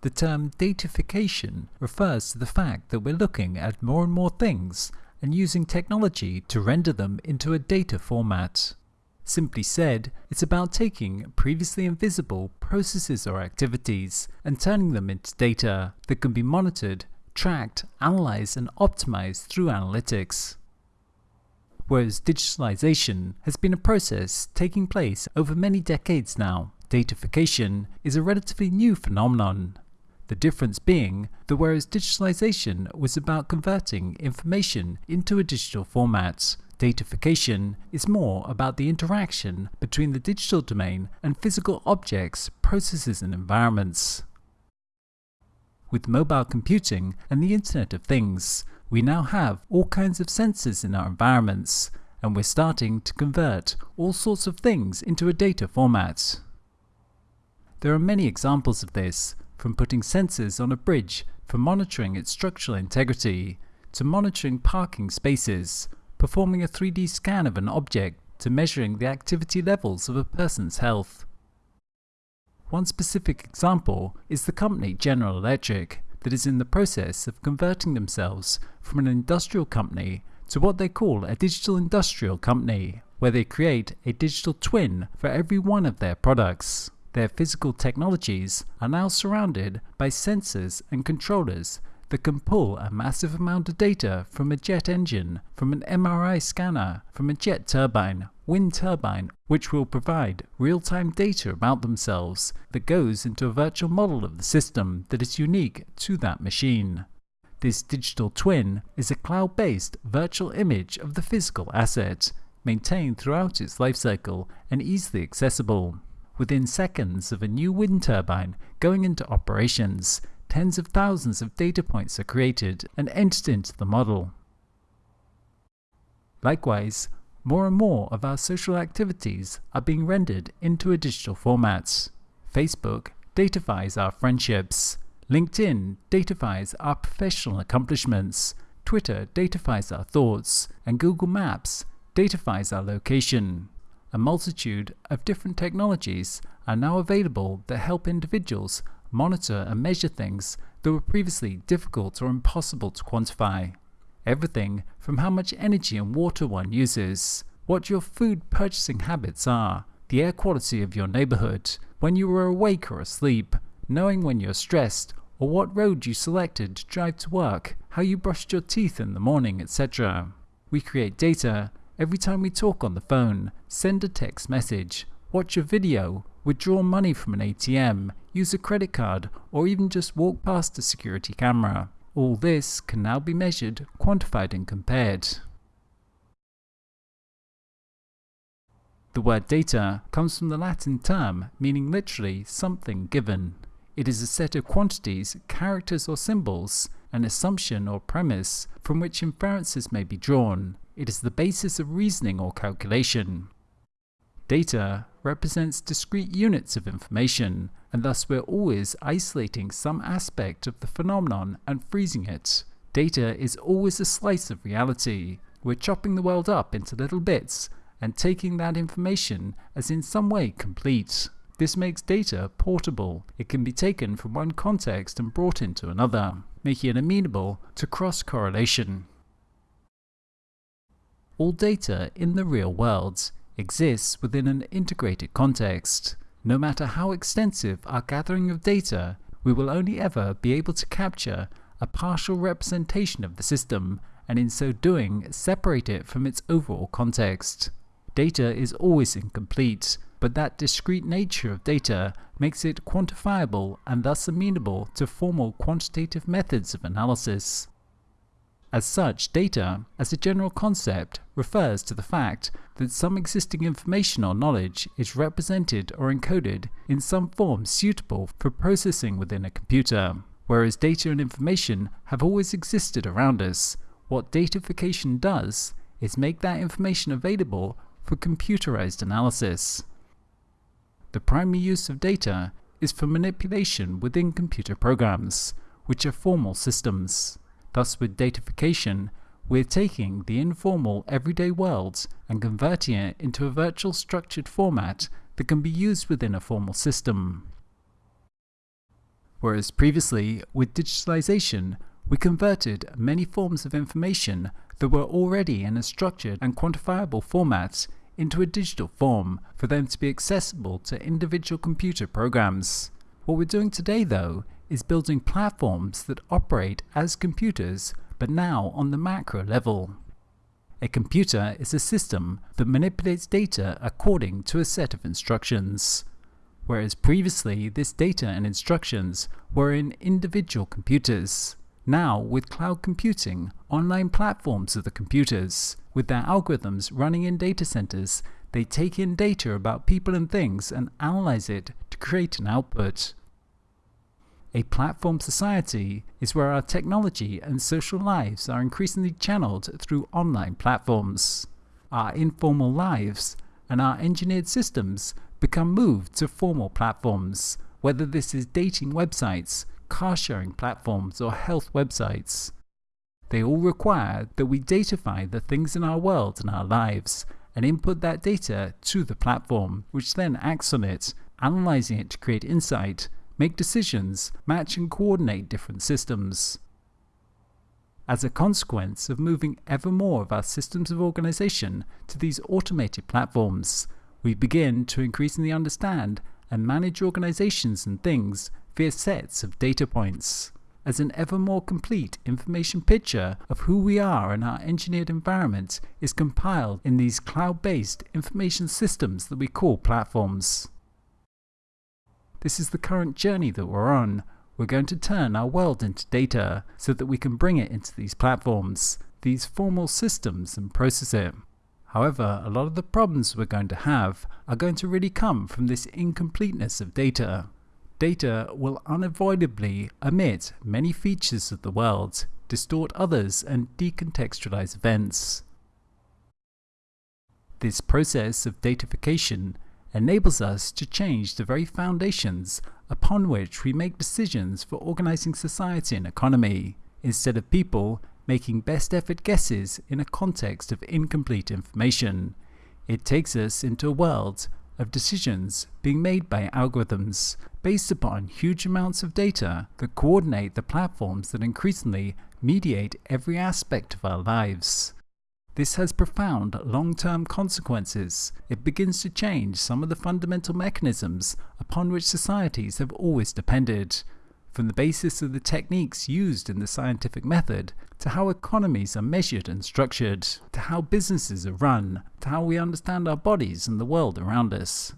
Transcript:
The term datafication refers to the fact that we're looking at more and more things and using technology to render them into a data format. Simply said, it's about taking previously invisible processes or activities and turning them into data that can be monitored, tracked, analyzed and optimized through analytics. Whereas digitalization has been a process taking place over many decades now, datafication is a relatively new phenomenon. The difference being that whereas digitalization was about converting information into a digital format, datafication is more about the interaction between the digital domain and physical objects, processes and environments. With mobile computing and the Internet of Things, we now have all kinds of sensors in our environments, and we're starting to convert all sorts of things into a data format. There are many examples of this, from putting sensors on a bridge for monitoring its structural integrity, to monitoring parking spaces, performing a 3D scan of an object, to measuring the activity levels of a person's health. One specific example is the company General Electric that is in the process of converting themselves from an industrial company to what they call a digital industrial company, where they create a digital twin for every one of their products. Their physical technologies are now surrounded by sensors and controllers that can pull a massive amount of data from a jet engine, from an MRI scanner, from a jet turbine, wind turbine, which will provide real-time data about themselves that goes into a virtual model of the system that is unique to that machine. This digital twin is a cloud-based virtual image of the physical asset, maintained throughout its lifecycle and easily accessible. Within seconds of a new wind turbine going into operations, tens of thousands of data points are created and entered into the model. Likewise, more and more of our social activities are being rendered into a digital format. Facebook datafies our friendships, LinkedIn datafies our professional accomplishments, Twitter datafies our thoughts, and Google Maps datafies our location. A multitude of different technologies are now available that help individuals monitor and measure things that were previously difficult or impossible to quantify. Everything from how much energy and water one uses, what your food purchasing habits are, the air quality of your neighborhood, when you were awake or asleep, knowing when you're stressed, or what road you selected to drive to work, how you brushed your teeth in the morning, etc. We create data every time we talk on the phone, send a text message, watch a video, withdraw money from an ATM, use a credit card, or even just walk past a security camera. All this can now be measured, quantified and compared. The word data comes from the Latin term meaning literally something given. It is a set of quantities, characters or symbols, an assumption or premise from which inferences may be drawn. It is the basis of reasoning or calculation. Data represents discrete units of information, and thus we're always isolating some aspect of the phenomenon and freezing it. Data is always a slice of reality. We're chopping the world up into little bits and taking that information as in some way complete. This makes data portable. It can be taken from one context and brought into another, making it amenable to cross-correlation. All data in the real world exists within an integrated context. No matter how extensive our gathering of data, we will only ever be able to capture a partial representation of the system, and in so doing separate it from its overall context. Data is always incomplete, but that discrete nature of data makes it quantifiable and thus amenable to formal quantitative methods of analysis. As such, data, as a general concept, refers to the fact that some existing information or knowledge is represented or encoded in some form suitable for processing within a computer. Whereas data and information have always existed around us, what datafication does is make that information available for computerized analysis. The primary use of data is for manipulation within computer programs, which are formal systems. Thus with datafication, we're taking the informal everyday worlds and converting it into a virtual structured format that can be used within a formal system. Whereas previously, with digitalization, we converted many forms of information that were already in a structured and quantifiable format into a digital form for them to be accessible to individual computer programs. What we're doing today, though, is building platforms that operate as computers but now on the macro level. A computer is a system that manipulates data according to a set of instructions, whereas previously this data and instructions were in individual computers. Now, with cloud computing, online platforms are the computers. With their algorithms running in data centers, they take in data about people and things and analyze it to create an output. A platform society is where our technology and social lives are increasingly channeled through online platforms. Our informal lives and our engineered systems become moved to formal platforms, whether this is dating websites, car sharing platforms, or health websites. They all require that we datafy the things in our world and our lives and input that data to the platform, which then acts on it, analyzing it to create insight make decisions, match and coordinate different systems. As a consequence of moving ever more of our systems of organization to these automated platforms, we begin to increasingly understand and manage organizations and things via sets of data points. As an ever more complete information picture of who we are and our engineered environment is compiled in these cloud-based information systems that we call platforms. This is the current journey that we're on. We're going to turn our world into data so that we can bring it into these platforms, these formal systems and process it. However, a lot of the problems we're going to have are going to really come from this incompleteness of data. Data will unavoidably omit many features of the world, distort others and decontextualize events. This process of datafication enables us to change the very foundations upon which we make decisions for organizing society and economy, instead of people making best effort guesses in a context of incomplete information. It takes us into a world of decisions being made by algorithms based upon huge amounts of data that coordinate the platforms that increasingly mediate every aspect of our lives. This has profound long-term consequences. It begins to change some of the fundamental mechanisms upon which societies have always depended, from the basis of the techniques used in the scientific method, to how economies are measured and structured, to how businesses are run, to how we understand our bodies and the world around us.